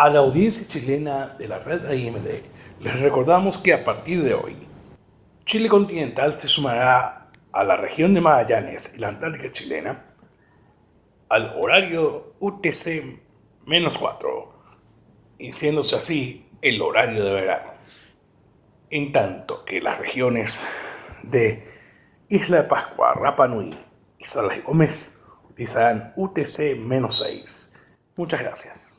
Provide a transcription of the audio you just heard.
A la audiencia chilena de la red AIMD, les recordamos que a partir de hoy, Chile continental se sumará a la región de Magallanes y la Antártica chilena al horario UTC-4, siéndose así el horario de verano. En tanto que las regiones de Isla de Pascua, Rapa Nui y Salas Gómez utilizarán UTC-6. Muchas gracias.